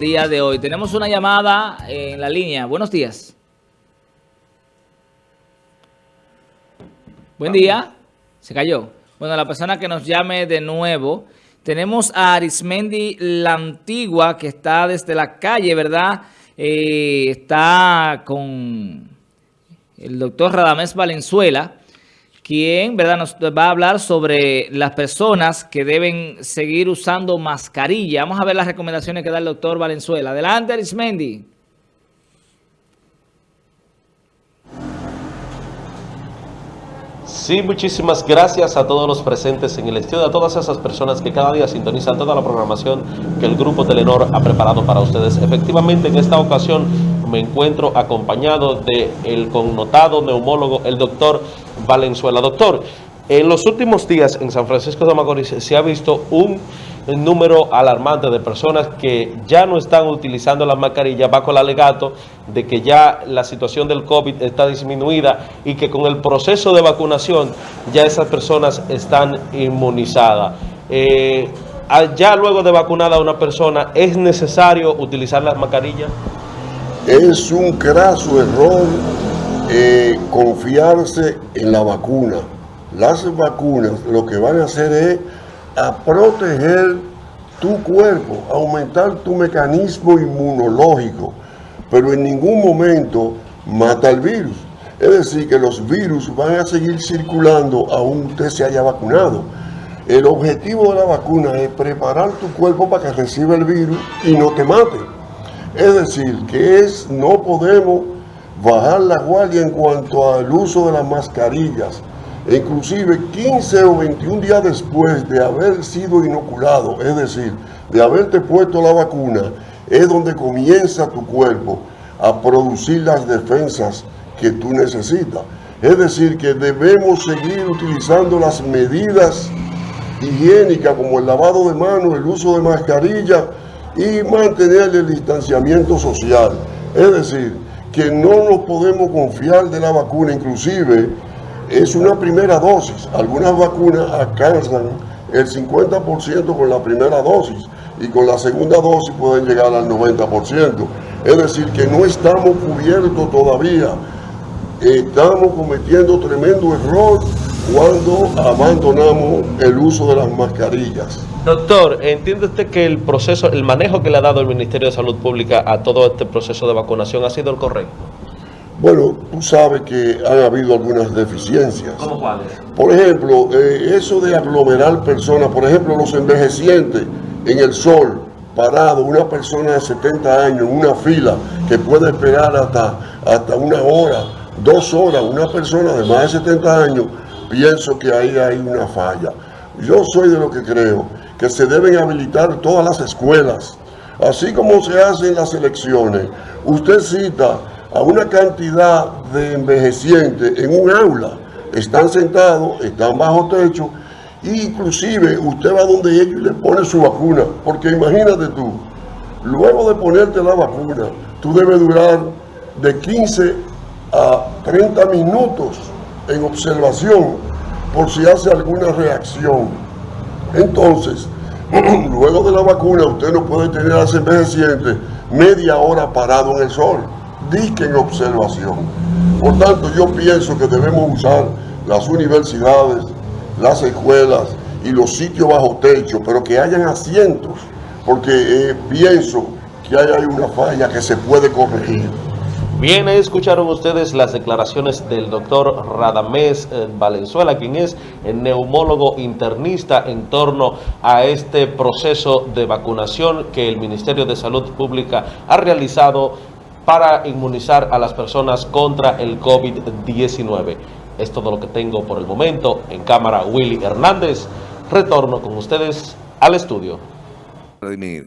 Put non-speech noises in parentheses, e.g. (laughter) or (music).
día de hoy. Tenemos una llamada en la línea. Buenos días. Buen día. Se cayó. Bueno, la persona que nos llame de nuevo. Tenemos a Arismendi La Antigua, que está desde la calle, ¿verdad? Eh, está con el doctor Radamés Valenzuela quien ¿verdad? nos va a hablar sobre las personas que deben seguir usando mascarilla. Vamos a ver las recomendaciones que da el doctor Valenzuela. Adelante, Arismendi. Sí, muchísimas gracias a todos los presentes en el estudio, a todas esas personas que cada día sintonizan toda la programación que el Grupo Telenor ha preparado para ustedes. Efectivamente, en esta ocasión me encuentro acompañado del el connotado neumólogo, el doctor Valenzuela. Doctor, en los últimos días en San Francisco de Macorís se ha visto un número alarmante de personas que ya no están utilizando las mascarillas bajo el alegato de que ya la situación del COVID está disminuida y que con el proceso de vacunación ya esas personas están inmunizadas. Eh, ya luego de vacunada una persona, ¿es necesario utilizar las mascarillas? Es un craso error eh, confiarse en la vacuna. Las vacunas lo que van a hacer es a proteger tu cuerpo, aumentar tu mecanismo inmunológico, pero en ningún momento mata el virus. Es decir, que los virus van a seguir circulando aún usted se haya vacunado. El objetivo de la vacuna es preparar tu cuerpo para que reciba el virus y no te mate. Es decir, que es no podemos bajar la guardia en cuanto al uso de las mascarillas. Inclusive 15 o 21 días después de haber sido inoculado, es decir, de haberte puesto la vacuna, es donde comienza tu cuerpo a producir las defensas que tú necesitas. Es decir, que debemos seguir utilizando las medidas higiénicas como el lavado de manos, el uso de mascarilla y mantener el distanciamiento social. Es decir, que no nos podemos confiar de la vacuna, inclusive es una primera dosis. Algunas vacunas alcanzan el 50% con la primera dosis y con la segunda dosis pueden llegar al 90%. Es decir, que no estamos cubiertos todavía. Estamos cometiendo tremendo error cuando abandonamos el uso de las mascarillas. Doctor, ¿entiende usted que el proceso, el manejo que le ha dado el Ministerio de Salud Pública a todo este proceso de vacunación ha sido el correcto? Bueno, tú sabes que han habido algunas deficiencias. ¿Cómo cuáles? Por ejemplo, eh, eso de aglomerar personas, por ejemplo, los envejecientes en el sol, parado, una persona de 70 años en una fila que puede esperar hasta, hasta una hora, dos horas, una persona de más de 70 años, pienso que ahí hay una falla. Yo soy de lo que creo que se deben habilitar todas las escuelas, así como se hacen las elecciones. Usted cita a una cantidad de envejecientes en un aula, están sentados, están bajo techo, e inclusive usted va donde ellos y le pone su vacuna, porque imagínate tú, luego de ponerte la vacuna, tú debes durar de 15 a 30 minutos en observación por si hace alguna reacción. Entonces, (clears throat) luego de la vacuna, usted no puede tener a ese media hora parado en el sol, disque en observación. Por tanto, yo pienso que debemos usar las universidades, las escuelas y los sitios bajo techo, pero que hayan asientos, porque eh, pienso que hay una falla que se puede corregir. Bien, escucharon ustedes las declaraciones del doctor Radamés eh, Valenzuela, quien es el neumólogo internista en torno a este proceso de vacunación que el Ministerio de Salud Pública ha realizado para inmunizar a las personas contra el COVID-19. Es todo lo que tengo por el momento. En cámara, Willy Hernández. Retorno con ustedes al estudio. Eh,